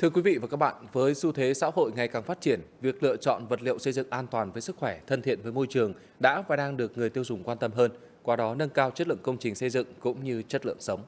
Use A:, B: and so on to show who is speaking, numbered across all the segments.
A: Thưa quý vị và các bạn, với xu thế xã hội ngày càng phát triển, việc lựa chọn vật liệu xây dựng an toàn với sức khỏe, thân thiện với môi trường đã và đang được người tiêu dùng quan tâm hơn, qua đó nâng cao chất lượng công trình xây dựng cũng như chất lượng sống.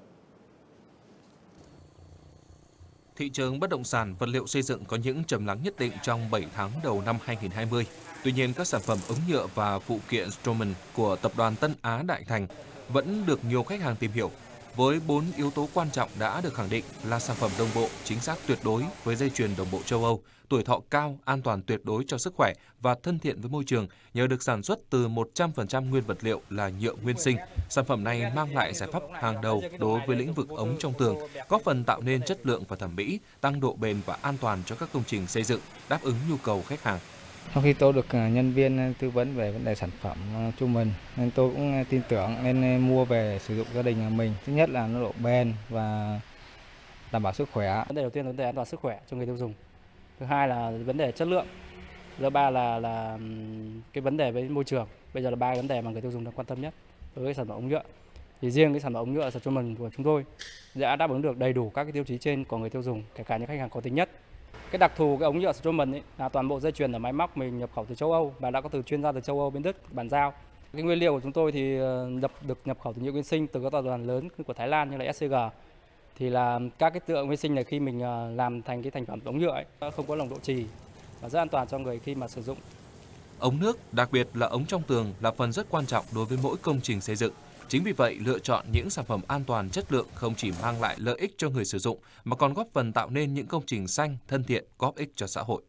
B: Thị trường bất động sản vật liệu xây dựng có những trầm lắng nhất định trong 7 tháng đầu năm 2020. Tuy nhiên, các sản phẩm ống nhựa và phụ kiện Stroman của tập đoàn Tân Á Đại Thành vẫn được nhiều khách hàng tìm hiểu với 4 yếu tố quan trọng đã được khẳng định là sản phẩm đồng bộ, chính xác tuyệt đối với dây chuyền đồng bộ châu Âu, tuổi thọ cao, an toàn tuyệt đối cho sức khỏe và thân thiện với môi trường nhờ được sản xuất từ 100% nguyên vật liệu là nhựa nguyên sinh. Sản phẩm này mang lại giải pháp hàng đầu đối với lĩnh vực ống trong tường, góp phần tạo nên chất lượng và thẩm mỹ, tăng độ bền và an toàn cho các công trình xây dựng, đáp ứng nhu cầu khách hàng.
C: Sau khi tôi được ờ, nhân viên ờ, tư vấn về vấn đề sản phẩm ờ, cho mình nên tôi cũng tin tưởng nên mua về sử dụng gia đình nhà mình. Thứ nhất là nó độ bền và đảm bảo sức khỏe.
D: Vấn đề đầu tiên là vấn đề an toàn sức khỏe cho người tiêu dùng. Thứ hai là vấn đề chất lượng. Thứ ba là là cái vấn đề với môi trường. Bây giờ là ba vấn đề mà người tiêu dùng đang quan tâm nhất đối với sản phẩm ống nhựa. Thì riêng cái sản phẩm ống nhựa cho mình của chúng tôi đã đáp ứng được đầy đủ các cái tiêu chí trên của người tiêu dùng, kể cả những khách hàng có tính nhất. Cái đặc thù cái ống nhựa Stroman ấy là toàn bộ dây chuyền ở máy móc mình nhập khẩu từ châu Âu và đã có từ chuyên gia từ châu Âu bên Đức bàn giao. Cái nguyên liệu của chúng tôi thì ờ, nhập được nhập khẩu từ nhựa nguyên sinh từ các tập đoàn lớn của Thái Lan như là SCG. Thì là các cái tượng nguyên sinh này khi mình ờ, làm thành cái thành phẩm ống nhựa ấy, không có nồng độ trì và rất an toàn cho người khi mà sử dụng.
B: Ống nước, đặc biệt là ống trong tường là phần rất quan trọng đối với mỗi công trình xây dựng. Chính vì vậy, lựa chọn những sản phẩm an toàn chất lượng không chỉ mang lại lợi ích cho người sử dụng mà còn góp phần tạo nên những công trình xanh, thân thiện, góp ích cho xã hội.